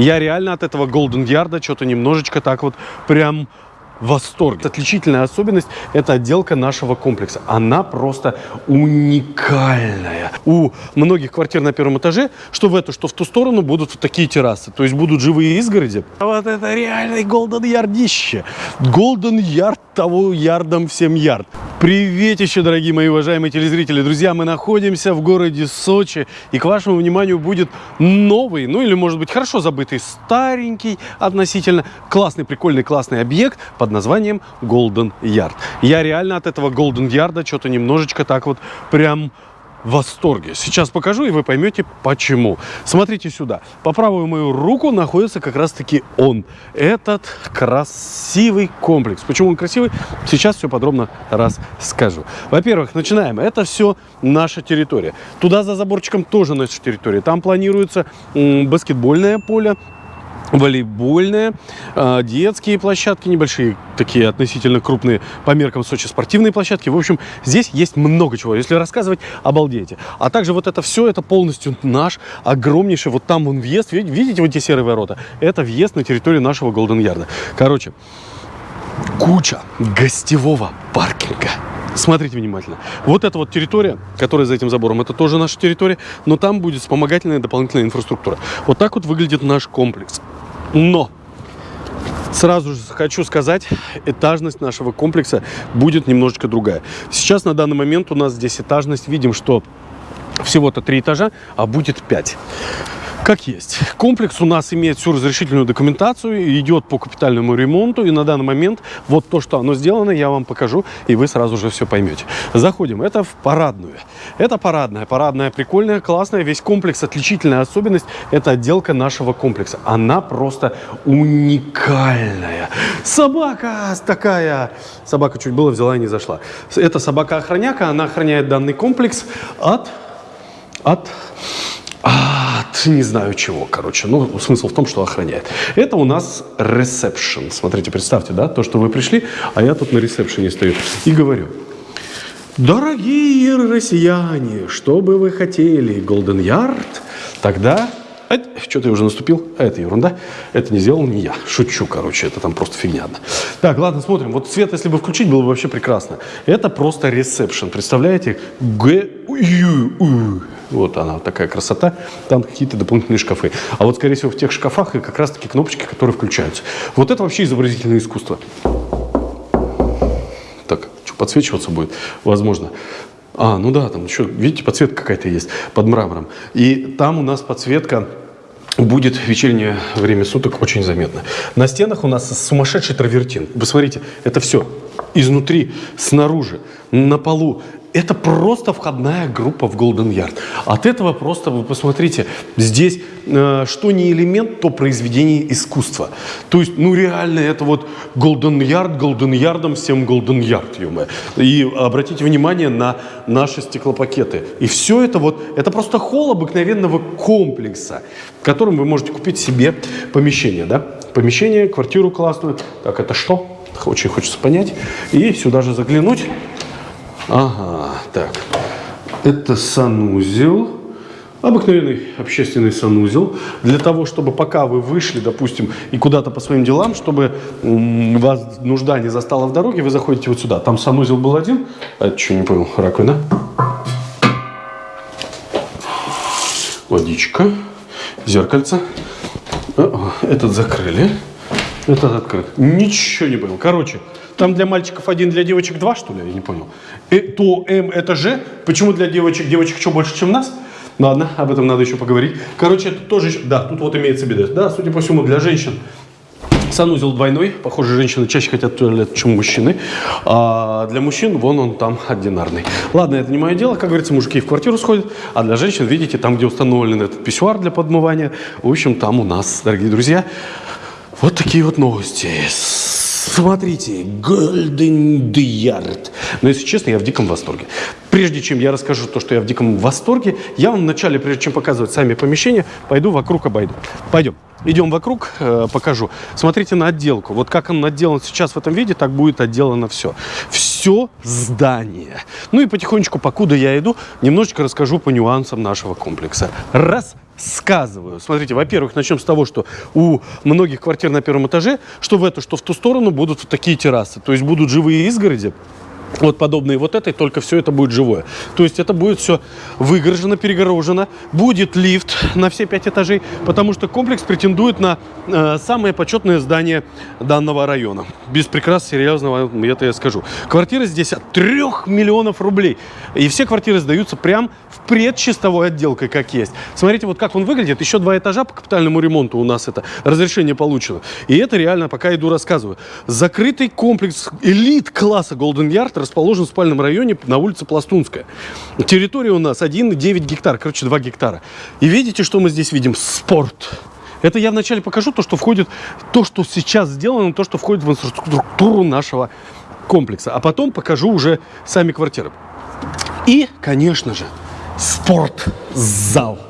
Я реально от этого Golden Yard что-то немножечко так вот прям восторг. Отличительная особенность – это отделка нашего комплекса. Она просто уникальная. У многих квартир на первом этаже, что в эту, что в ту сторону, будут вот такие террасы. То есть будут живые изгороди. А вот это реальный Golden Ярдище. Golden Ярд того ярдом всем ярд. Привет еще, дорогие мои уважаемые телезрители. Друзья, мы находимся в городе Сочи. И к вашему вниманию будет новый, ну или может быть хорошо забытый, старенький относительно, классный, прикольный, классный объект под под названием Golden Yard. Я реально от этого Golden Yard что-то немножечко так вот прям в восторге. Сейчас покажу, и вы поймете, почему. Смотрите сюда. По правую мою руку находится как раз-таки он. Этот красивый комплекс. Почему он красивый? Сейчас все подробно расскажу. Во-первых, начинаем. Это все наша территория. Туда за заборчиком тоже наша территория. Там планируется баскетбольное поле, волейбольная, а, детские площадки небольшие, такие относительно крупные по меркам Сочи спортивные площадки. В общем, здесь есть много чего. Если рассказывать, обалдеете. А также вот это все, это полностью наш огромнейший, вот там он въезд, видите вот эти серые ворота? Это въезд на территорию нашего Голден Ярда. Короче, куча гостевого паркинга. Смотрите внимательно. Вот эта вот территория, которая за этим забором, это тоже наша территория, но там будет вспомогательная дополнительная инфраструктура. Вот так вот выглядит наш комплекс. Но Сразу же хочу сказать, этажность нашего комплекса будет немножечко другая. Сейчас на данный момент у нас здесь этажность, видим, что всего-то три этажа, а будет пять как есть. Комплекс у нас имеет всю разрешительную документацию, идет по капитальному ремонту, и на данный момент вот то, что оно сделано, я вам покажу, и вы сразу же все поймете. Заходим. Это в парадную. Это парадная. Парадная прикольная, классная. Весь комплекс, отличительная особенность, это отделка нашего комплекса. Она просто уникальная. Собака такая. Собака чуть было взяла и не зашла. Это собака-охраняка, она охраняет данный комплекс от... от от не знаю чего, короче. Ну, смысл в том, что охраняет. Это у нас ресепшн. Смотрите, представьте, да, то, что вы пришли, а я тут на ресепшене стою и говорю. Дорогие россияне, что бы вы хотели, Golden Yard, тогда что ты уже наступил? А это ерунда. Это не сделал не я. Шучу, короче, это там просто фигня. Так, ладно, смотрим. Вот цвет, если бы включить, было бы вообще прекрасно. Это просто ресепшн. Представляете? Г. Вот она, вот такая красота. Там какие-то дополнительные шкафы. А вот, скорее всего, в тех шкафах и как раз-таки кнопочки, которые включаются. Вот это вообще изобразительное искусство. Так, что, подсвечиваться будет? Возможно. А, ну да, там еще, видите, подсветка какая-то есть под мрамором. И там у нас подсветка будет в вечернее время суток очень заметно. На стенах у нас сумасшедший травертин. Вы смотрите, это все изнутри, снаружи, на полу. Это просто входная группа в Golden Yard. От этого просто, вы посмотрите, здесь э, что не элемент, то произведение искусства. То есть, ну реально, это вот Golden Yard, Golden Yardом всем Golden Yard, ё И обратите внимание на наши стеклопакеты. И все это вот, это просто холл обыкновенного комплекса, в котором вы можете купить себе помещение, да? Помещение, квартиру классную. Так, это что? Очень хочется понять. И сюда же заглянуть. Ага, так. Это санузел. Обыкновенный общественный санузел. Для того, чтобы пока вы вышли, допустим, и куда-то по своим делам, чтобы вас нужда не застала в дороге, вы заходите вот сюда. Там санузел был один. А что, не понял, раковина. Водичка. Зеркальце. Этот закрыли. Этот открыт. Ничего не понял. Короче, там для мальчиков один, для девочек два, что ли? Я не понял. И, э, то М это Ж. Почему для девочек? Девочек что, больше, чем нас? Ладно, об этом надо еще поговорить. Короче, это тоже... Да, тут вот имеется беда. Да, судя по всему, для женщин санузел двойной. Похоже, женщины чаще хотят туалет, чем мужчины. А для мужчин, вон он там одинарный. Ладно, это не мое дело. Как говорится, мужики в квартиру сходят. А для женщин, видите, там, где установлен этот писсуар для подмывания, в общем, там у нас, дорогие друзья, вот такие вот новости. Смотрите, Golden Yard. Но если честно, я в диком восторге. Прежде чем я расскажу то, что я в диком восторге, я вам вначале, прежде чем показывать сами помещения, пойду вокруг обойду. Пойдем. Идем вокруг, э, покажу. Смотрите на отделку. Вот как он отделан сейчас в этом виде, так будет отделано все. Все здание. Ну и потихонечку, покуда я иду, немножечко расскажу по нюансам нашего комплекса. Раз, рассказываю. Смотрите, во-первых, начнем с того, что у многих квартир на первом этаже, что в эту, что в ту сторону будут вот такие террасы. То есть будут живые изгороди, вот подобные вот этой, только все это будет живое. То есть это будет все выгорожено, перегорожено. Будет лифт на все пять этажей, потому что комплекс претендует на э, самое почетное здание данного района. Без прикрас серьезного, это я скажу. Квартира здесь от 3 миллионов рублей. И все квартиры сдаются прям в предчистовой отделкой, как есть. Смотрите, вот как он выглядит. Еще два этажа по капитальному ремонту у нас это разрешение получено. И это реально, пока иду рассказываю. Закрытый комплекс элит класса Golden Yard расположен в спальном районе на улице Пластунская. Территория у нас 1,9 гектар, короче, 2 гектара. И видите, что мы здесь видим? Спорт. Это я вначале покажу то, что входит, то, что сейчас сделано, то, что входит в инфраструктуру нашего комплекса. А потом покажу уже сами квартиры. И, конечно же, спортзал.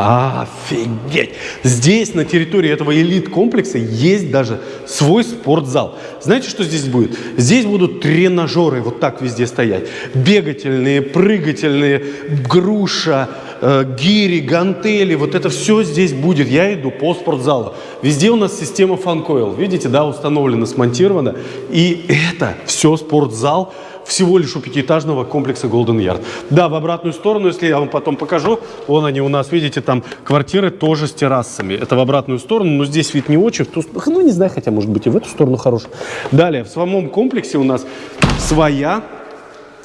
Офигеть! Здесь, на территории этого элит-комплекса, есть даже свой спортзал. Знаете, что здесь будет? Здесь будут тренажеры вот так везде стоять. Бегательные, прыгательные, груша, э, гири, гантели. Вот это все здесь будет. Я иду по спортзалу. Везде у нас система фанкойл. Видите, да, установлена, смонтирована. И это все спортзал всего лишь у пятиэтажного комплекса Golden Yard. Да, в обратную сторону, если я вам потом покажу, вон они у нас, видите, там квартиры тоже с террасами. Это в обратную сторону, но здесь вид не очень. Ту, ну, не знаю, хотя, может быть, и в эту сторону хороший. Далее, в самом комплексе у нас своя,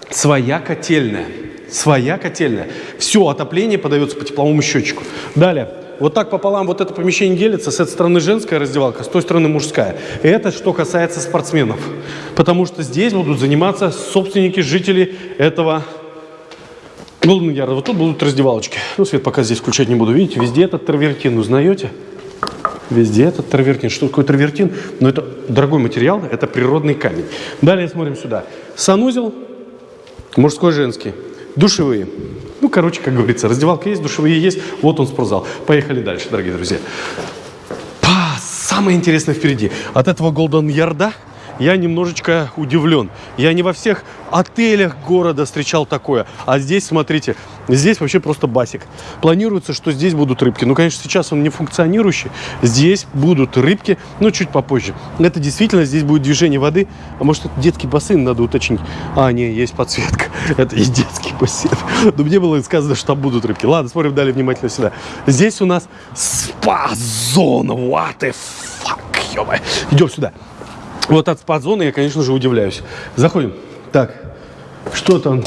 своя котельная. Своя котельная. Все отопление подается по тепловому счетчику. Далее, вот так пополам вот это помещение делится. С этой стороны женская раздевалка, с той стороны мужская. Это что касается спортсменов. Потому что здесь будут заниматься собственники, жители этого Голден Ярда. Вот тут будут раздевалочки. Ну, свет пока здесь включать не буду. Видите, везде этот травертин. Узнаете? Везде этот травертин. Что такое травертин? Ну, это дорогой материал, это природный камень. Далее смотрим сюда. Санузел, мужской, женский. Душевые. Ну, короче, как говорится, раздевалка есть, душевые есть, вот он спортзал. Поехали дальше, дорогие друзья. Па, самое интересное впереди. От этого Голден Ярда я немножечко удивлен. Я не во всех отелях города встречал такое. А здесь, смотрите, здесь вообще просто басик. Планируется, что здесь будут рыбки. Ну, конечно, сейчас он не функционирующий. Здесь будут рыбки, но чуть попозже. Это действительно, здесь будет движение воды. А может, это детский бассейн, надо уточнить. А, не, есть подсветка. Это и детский бассейн. Но мне было сказано, что там будут рыбки. Ладно, смотрим далее внимательно сюда. Здесь у нас спа-зона. What the fuck, Идем сюда. Вот от спа-зоны я, конечно же, удивляюсь. Заходим. Так, что там?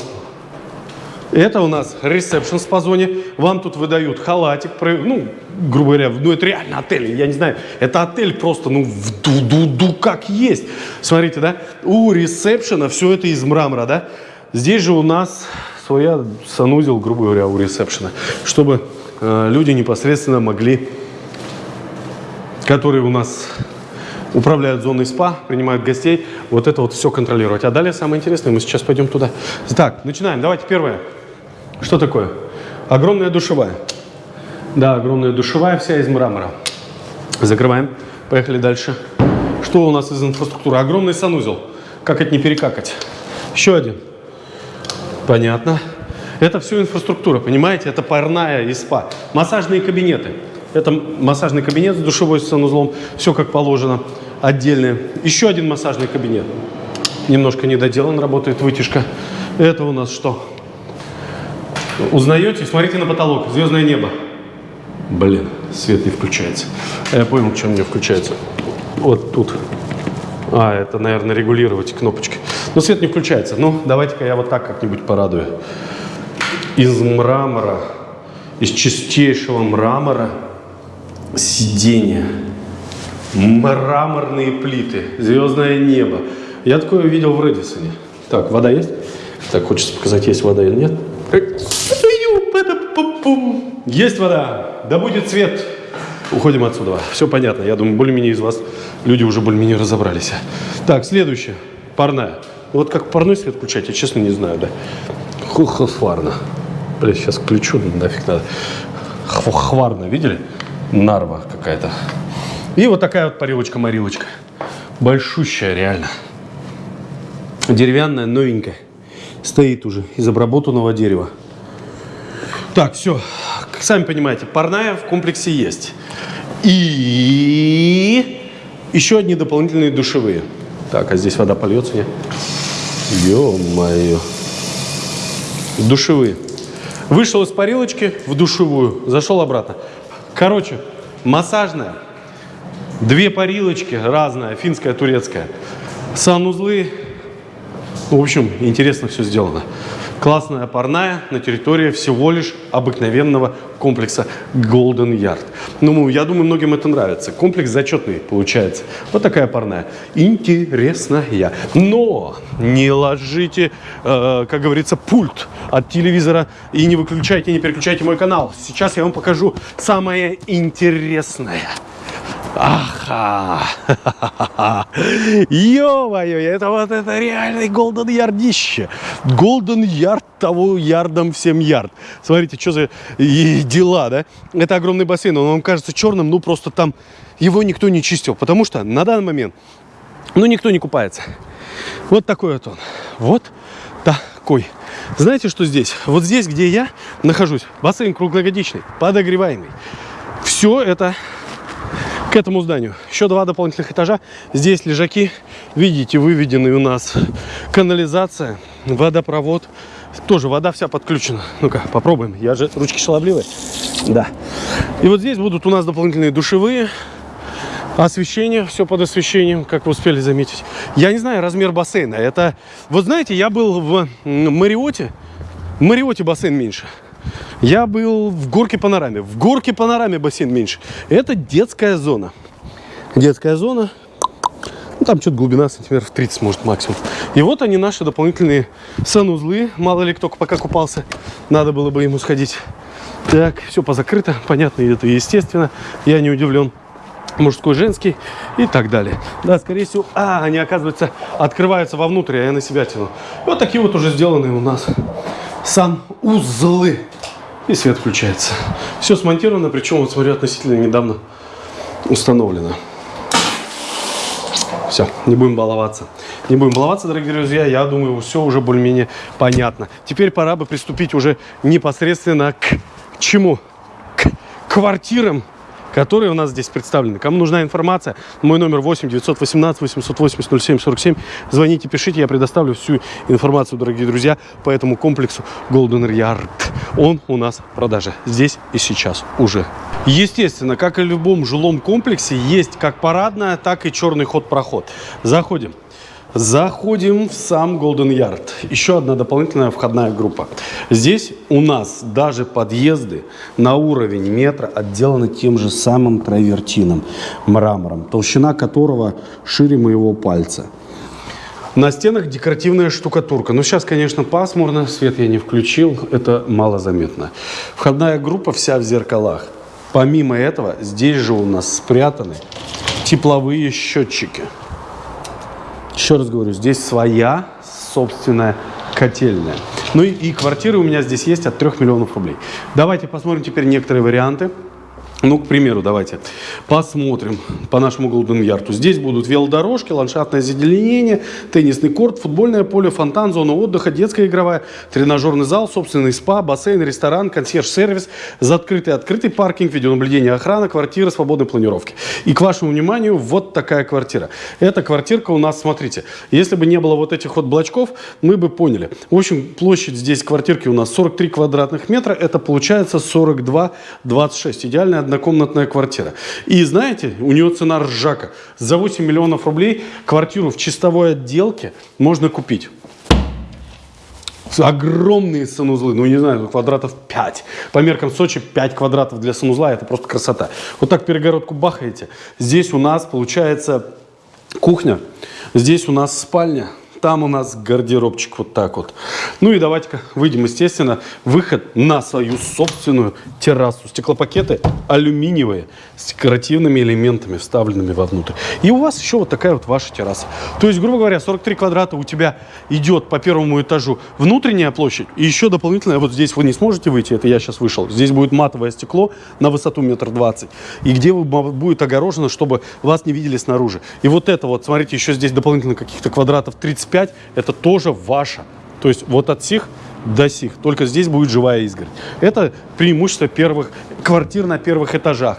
Это у нас ресепшн по зоне. Вам тут выдают халатик, ну, грубо говоря, ну это реально отель, я не знаю, это отель просто, ну, в ду-ду-ду как есть. Смотрите, да, у ресепшена все это из мрамора, да. Здесь же у нас своя санузел, грубо говоря, у ресепшена, чтобы э, люди непосредственно могли, которые у нас управляют зоной спа, принимают гостей, вот это вот все контролировать. А далее самое интересное, мы сейчас пойдем туда. Так, начинаем. Давайте первое. Что такое? Огромная душевая. Да, огромная душевая, вся из мрамора. Закрываем. Поехали дальше. Что у нас из инфраструктуры? Огромный санузел. Как это не перекакать? Еще один. Понятно. Это все инфраструктура, понимаете? Это парная и спа. Массажные кабинеты. Это массажный кабинет с душевой санузлом, все как положено, отдельный. Еще один массажный кабинет. Немножко недоделан, работает вытяжка. Это у нас что? Узнаете? Смотрите на потолок, звездное небо. Блин, свет не включается. Я понял, чем не включается. Вот тут. А, это, наверное, регулировать кнопочки. Но свет не включается. Ну, давайте-ка я вот так как-нибудь порадую. Из мрамора, из чистейшего мрамора сиденья, мраморные плиты, звездное небо. Я такое видел в Редисоне. Так, вода есть? Так, хочется показать, есть вода или нет. Есть вода. Да будет свет. Уходим отсюда. Все понятно. Я думаю, более-менее из вас люди уже более-менее разобрались. Так, следующее. Парная. Вот как парной свет включать, я честно не знаю, да. Хварна. Блин, сейчас включу, нафиг надо. Хварна, видели? Нарва какая-то. И вот такая вот парилочка-морилочка. Большущая, реально. Деревянная, новенькая. Стоит уже из обработанного дерева. Так, все. как сами понимаете, парная в комплексе есть. И еще одни дополнительные душевые. Так, а здесь вода польется мне. Ё-моё. Душевые. Вышел из парилочки в душевую, зашел обратно. Короче, массажная. Две парилочки разная, финская, турецкая. Санузлы. В общем, интересно все сделано. Классная парная на территории всего лишь обыкновенного комплекса Golden Yard. Ну, я думаю, многим это нравится. Комплекс зачетный получается. Вот такая парная. Интересная. Но не ложите, э, как говорится, пульт от телевизора и не выключайте, не переключайте мой канал. Сейчас я вам покажу самое интересное. Аха! Ё-моё, это вот это реальный Голден Ярдище. Голден Ярд того ярдом всем ярд. Смотрите, что за и дела, да? Это огромный бассейн, он вам кажется черным, ну просто там его никто не чистил, потому что на данный момент, ну никто не купается. Вот такой вот он. Вот такой. Знаете, что здесь? Вот здесь, где я нахожусь, бассейн круглогодичный, подогреваемый. Все это к этому зданию. Еще два дополнительных этажа. Здесь лежаки. Видите, выведены у нас канализация, водопровод. Тоже вода вся подключена. Ну-ка, попробуем. Я же ручки шаловливые. Да. И вот здесь будут у нас дополнительные душевые. Освещение, все под освещением, как вы успели заметить. Я не знаю размер бассейна. Это, вот знаете, я был в Мариоте. В Мариоте бассейн меньше. Я был в горке панораме. В горке панораме бассейн меньше. Это детская зона. Детская зона. Ну, там что-то глубина сантиметров 30, может, максимум. И вот они, наши дополнительные санузлы. Мало ли кто пока купался. Надо было бы ему сходить. Так, все позакрыто. Понятно, это естественно. Я не удивлен мужской, женский и так далее. Да, скорее всего, а, они, оказывается, открываются вовнутрь, а я на себя тяну. Вот такие вот уже сделанные у нас санузлы. И свет включается. Все смонтировано, причем, вот смотрю, относительно недавно установлено. Все, не будем баловаться. Не будем баловаться, дорогие друзья. Я думаю, все уже более-менее понятно. Теперь пора бы приступить уже непосредственно к чему? К квартирам которые у нас здесь представлены. Кому нужна информация, мой номер 8 918 880 07 47. Звоните, пишите, я предоставлю всю информацию, дорогие друзья, по этому комплексу Golden Yard. Он у нас в продаже здесь и сейчас уже. Естественно, как и в любом жилом комплексе, есть как парадная, так и черный ход-проход. Заходим. Заходим в сам Golden Yard. Еще одна дополнительная входная группа. Здесь у нас даже подъезды на уровень метра отделаны тем же самым травертином, мрамором, толщина которого шире моего пальца. На стенах декоративная штукатурка. Но сейчас, конечно, пасмурно, свет я не включил, это мало заметно. Входная группа вся в зеркалах. Помимо этого, здесь же у нас спрятаны тепловые счетчики. Еще раз говорю, здесь своя собственная котельная. Ну и, и квартиры у меня здесь есть от 3 миллионов рублей. Давайте посмотрим теперь некоторые варианты. Ну, к примеру, давайте посмотрим по нашему Голден Ярту. Здесь будут велодорожки, ландшафтное зазеленение, теннисный корт, футбольное поле, фонтан, зона отдыха, детская игровая, тренажерный зал, собственный спа, бассейн, ресторан, консьерж-сервис, закрытый открытый паркинг, видеонаблюдение, охрана, квартира свободной планировки. И к вашему вниманию, вот такая квартира. Эта квартирка у нас, смотрите, если бы не было вот этих вот блочков, мы бы поняли. В общем, площадь здесь квартирки у нас 43 квадратных метра, это получается 42-26. Идеальная однокомнатная квартира. И знаете, у нее цена ржака. За 8 миллионов рублей квартиру в чистовой отделке можно купить. Огромные санузлы, ну не знаю, квадратов 5. По меркам Сочи 5 квадратов для санузла, это просто красота. Вот так перегородку бахаете. Здесь у нас получается кухня, здесь у нас спальня, там у нас гардеробчик вот так вот. Ну и давайте-ка выйдем, естественно, выход на свою собственную террасу. Стеклопакеты алюминиевые с декоративными элементами, вставленными вовнутрь. И у вас еще вот такая вот ваша терраса. То есть, грубо говоря, 43 квадрата у тебя идет по первому этажу внутренняя площадь. И еще дополнительная, вот здесь вы не сможете выйти, это я сейчас вышел. Здесь будет матовое стекло на высоту метр двадцать. И где будет огорожено, чтобы вас не видели снаружи. И вот это вот, смотрите, еще здесь дополнительно каких-то квадратов 30 25 это тоже ваша. То есть вот от сих до сих. Только здесь будет живая изгородь. Это преимущество первых квартир на первых этажах.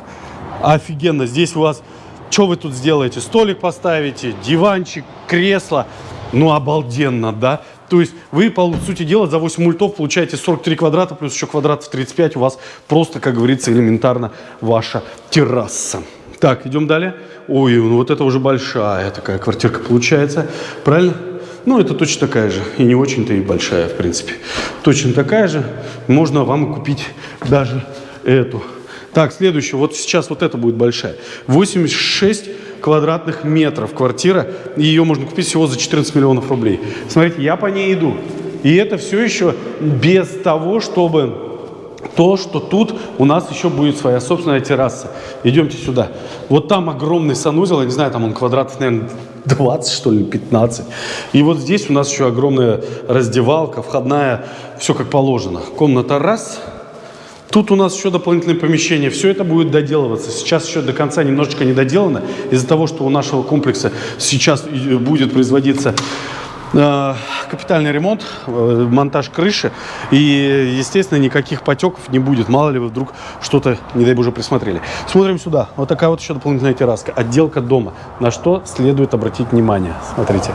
Офигенно. Здесь у вас... Что вы тут сделаете? Столик поставите, диванчик, кресло. Ну, обалденно, да? То есть вы, по сути дела, за 8 мультов получаете 43 квадрата, плюс еще квадратов 35. У вас просто, как говорится, элементарно ваша терраса. Так, идем далее. Ой, ну вот это уже большая такая квартирка получается. Правильно? Ну, это точно такая же. И не очень-то и большая, в принципе. Точно такая же. Можно вам купить даже эту. Так, следующее. Вот сейчас вот это будет большая. 86 квадратных метров квартира. Ее можно купить всего за 14 миллионов рублей. Смотрите, я по ней иду. И это все еще без того, чтобы то, что тут у нас еще будет своя собственная терраса. Идемте сюда. Вот там огромный санузел, я не знаю, там он квадратов, наверное, 20, что ли, 15. И вот здесь у нас еще огромная раздевалка, входная, все как положено. Комната раз. Тут у нас еще дополнительное помещение. Все это будет доделываться. Сейчас еще до конца немножечко не доделано. Из-за того, что у нашего комплекса сейчас будет производиться капитальный ремонт, э, монтаж крыши. И, естественно, никаких потеков не будет. Мало ли вы вдруг что-то, не дай боже, присмотрели. Смотрим сюда. Вот такая вот еще дополнительная терраска. Отделка дома. На что следует обратить внимание. Смотрите.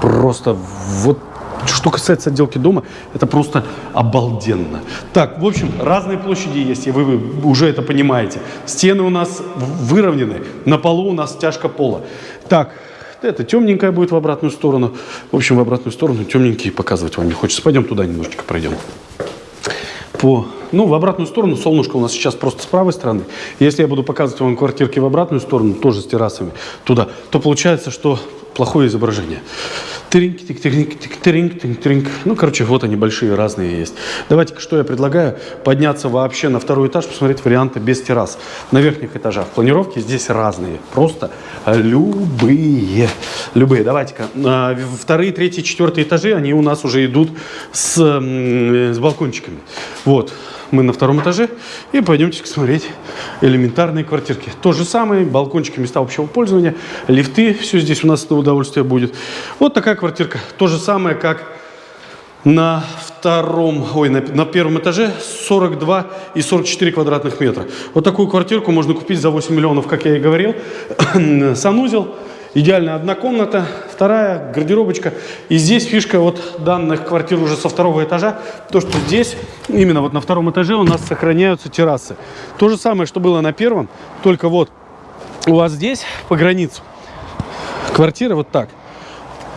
Просто вот что касается отделки дома, это просто обалденно. Так, в общем, разные площади есть, и вы, вы уже это понимаете. Стены у нас выровнены, на полу у нас стяжка пола. Так, это темненькая будет в обратную сторону. В общем, в обратную сторону темненькие показывать вам не хочется. Пойдем туда немножечко пройдем. По, ну, в обратную сторону солнышко у нас сейчас просто с правой стороны. Если я буду показывать вам квартирки в обратную сторону, тоже с террасами туда, то получается, что плохое изображение. Тринг, тик, тринг, тик, тринг, тринг, тринг. Ну, короче, вот они большие, разные есть. Давайте-ка, что я предлагаю? Подняться вообще на второй этаж, посмотреть варианты без террас. На верхних этажах планировки здесь разные. Просто любые. Любые. Давайте-ка. А, вторые, третьи, четвертые этажи, они у нас уже идут с, с балкончиками. Вот мы на втором этаже и пойдемте смотреть элементарные квартирки. То же самое, балкончики, места общего пользования, лифты, все здесь у нас на удовольствие будет. Вот такая квартирка. То же самое, как на втором, ой, на, на первом этаже 42 и 44 квадратных метра. Вот такую квартирку можно купить за 8 миллионов, как я и говорил. Санузел, идеальная одна комната, вторая гардеробочка. И здесь фишка вот данных квартир уже со второго этажа, то, что здесь, именно вот на втором этаже у нас сохраняются террасы. То же самое, что было на первом, только вот у вас здесь по границу квартира вот так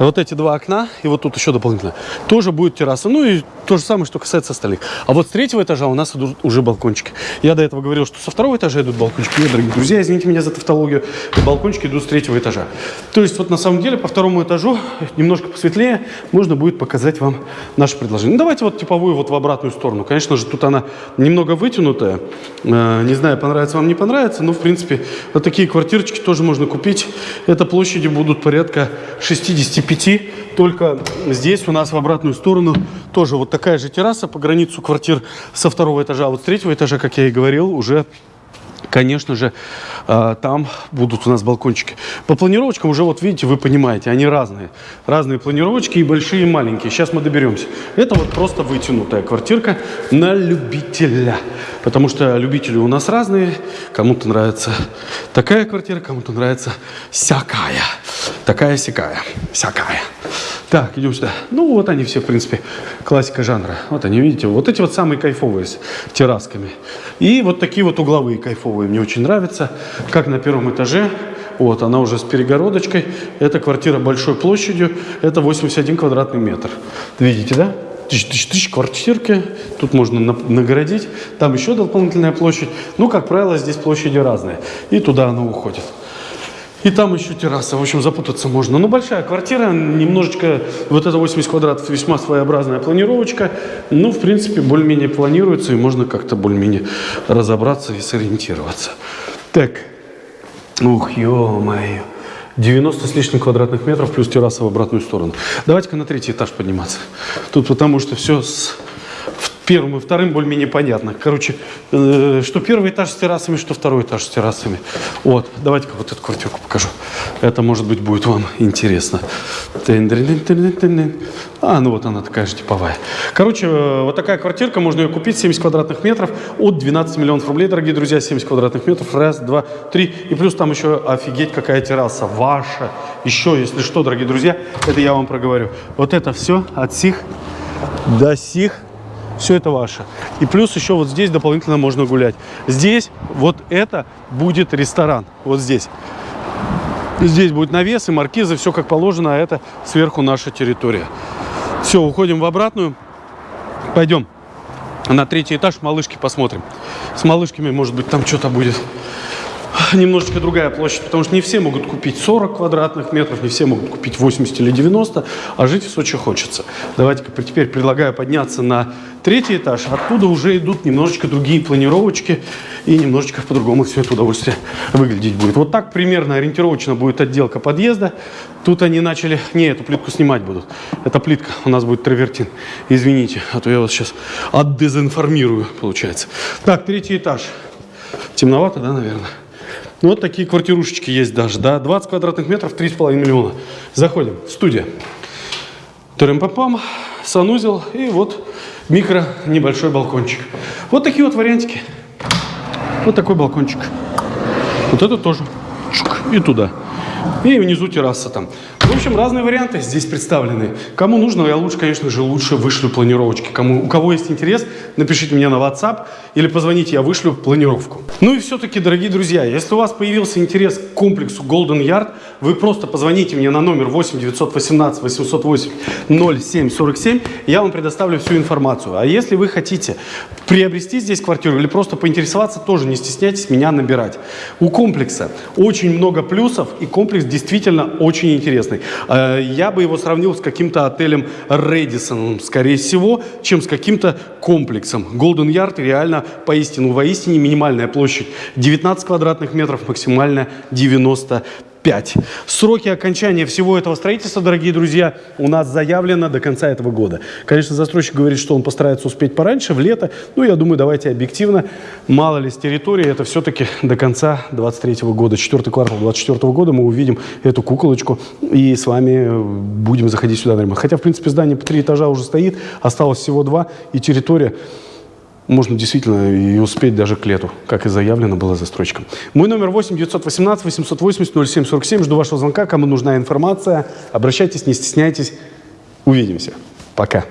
вот эти два окна, и вот тут еще дополнительно, тоже будет терраса. Ну и то же самое, что касается остальных. А вот с третьего этажа у нас идут уже балкончики. Я до этого говорил, что со второго этажа идут балкончики. Нет, дорогие друзья, извините меня за тавтологию, балкончики идут с третьего этажа. То есть вот на самом деле по второму этажу, немножко посветлее, можно будет показать вам наше предложение. Ну давайте вот типовую вот в обратную сторону. Конечно же, тут она немного вытянутая. Э, не знаю, понравится вам, не понравится, но в принципе вот такие квартирочки тоже можно купить. Это площади будут порядка 65 5. Только здесь у нас в обратную сторону тоже вот такая же терраса по границу квартир со второго этажа. А вот с третьего этажа, как я и говорил, уже конечно же, а, там будут у нас балкончики. По планировочкам уже, вот видите, вы понимаете, они разные. Разные планировочки и большие, и маленькие. Сейчас мы доберемся. Это вот просто вытянутая квартирка на любителя. Потому что любители у нас разные. Кому-то нравится такая квартира, кому-то нравится всякая. Такая-сякая. Всякая. Так, идем сюда. Ну, вот они все, в принципе, классика жанра. Вот они, видите, вот эти вот самые кайфовые с террасками. И вот такие вот угловые кайфовые мне очень нравятся. Как на первом этаже. Вот, она уже с перегородочкой. Это квартира большой площадью. Это 81 квадратный метр. Видите, да? Тысяч, тысяч, тысяч квартирки. Тут можно нагородить. Там еще дополнительная площадь. Ну, как правило, здесь площади разные. И туда она уходит. И там еще терраса, в общем, запутаться можно. Но большая квартира, немножечко, вот это 80 квадратов, весьма своеобразная планировочка. Ну, в принципе, более-менее планируется, и можно как-то более-менее разобраться и сориентироваться. Так, ух, ё-моё. 90 с лишним квадратных метров плюс терраса в обратную сторону. Давайте-ка на третий этаж подниматься. Тут потому что все с первым и вторым более-менее понятно. Короче, э, что первый этаж с террасами, что второй этаж с террасами. Вот, давайте-ка вот эту квартирку покажу. Это, может быть, будет вам интересно. А, ну вот она такая же типовая. Короче, э, вот такая квартирка, можно ее купить, 70 квадратных метров, от 12 миллионов рублей, дорогие друзья, 70 квадратных метров, раз, два, три. И плюс там еще офигеть какая терраса, ваша. Еще, если что, дорогие друзья, это я вам проговорю. Вот это все от сих до сих все это ваше. И плюс еще вот здесь дополнительно можно гулять. Здесь вот это будет ресторан. Вот здесь. Здесь будет навес и маркизы, все как положено, а это сверху наша территория. Все, уходим в обратную. Пойдем на третий этаж, малышки посмотрим. С малышками, может быть, там что-то будет немножечко другая площадь, потому что не все могут купить 40 квадратных метров, не все могут купить 80 или 90, а жить в Сочи хочется. Давайте-ка теперь предлагаю подняться на третий этаж. Оттуда уже идут немножечко другие планировочки, и немножечко по-другому все это удовольствие выглядеть будет. Вот так примерно ориентировочно будет отделка подъезда. Тут они начали... Не, эту плитку снимать будут. Это плитка, у нас будет травертин. Извините, а то я вас сейчас отдезинформирую, получается. Так, третий этаж. Темновато, да, наверное? Ну, вот такие квартирушечки есть даже, да, 20 квадратных метров, 3,5 миллиона. Заходим, студия. Трым-пам-пам, санузел и вот микро небольшой балкончик. Вот такие вот вариантики. Вот такой балкончик. Вот это тоже. Чук, и туда. И внизу терраса там. В общем, разные варианты здесь представлены. Кому нужно, я лучше, конечно же, лучше вышлю планировочки. Кому, у кого есть интерес, напишите мне на WhatsApp или позвоните, я вышлю планировку. Ну и все-таки, дорогие друзья, если у вас появился интерес к комплексу Golden Yard, вы просто позвоните мне на номер 8 918 808 0747, я вам предоставлю всю информацию. А если вы хотите приобрести здесь квартиру или просто поинтересоваться, тоже не стесняйтесь меня набирать. У комплекса очень много плюсов, и комплекс действительно очень интересный. Э, я бы его сравнил с каким-то отелем Редисон, скорее всего, чем с каким-то комплексом. Golden Yard реально поистину, воистине минимальная площадь 19 квадратных метров, максимально 90 5. Сроки окончания всего этого строительства, дорогие друзья, у нас заявлено до конца этого года. Конечно, застройщик говорит, что он постарается успеть пораньше, в лето. Ну, я думаю, давайте объективно. Мало ли с территории, это все-таки до конца 23 года. Четвертый квартал 24 года мы увидим эту куколочку и с вами будем заходить сюда на ремонт. Хотя, в принципе, здание по три этажа уже стоит, осталось всего два, и территория можно действительно и успеть даже к лету, как и заявлено было застройщиком. Мой номер 8 918 880 0747. Жду вашего звонка. Кому нужна информация, обращайтесь, не стесняйтесь. Увидимся. Пока.